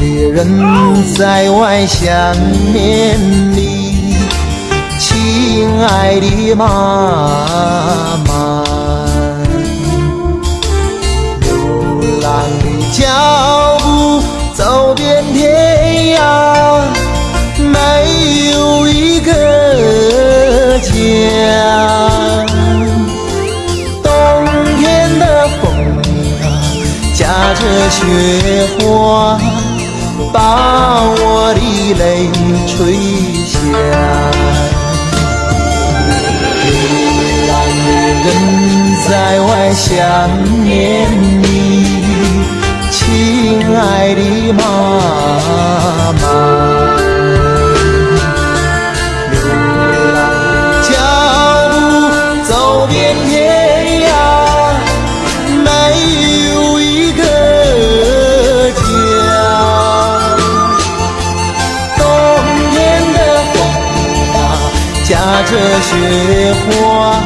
人在外想念你，亲爱的妈妈。流浪的脚步走遍天涯，没有一个家。冬天的风啊，夹着雪花。把我的泪吹下，流浪的人在外想念踏着雪花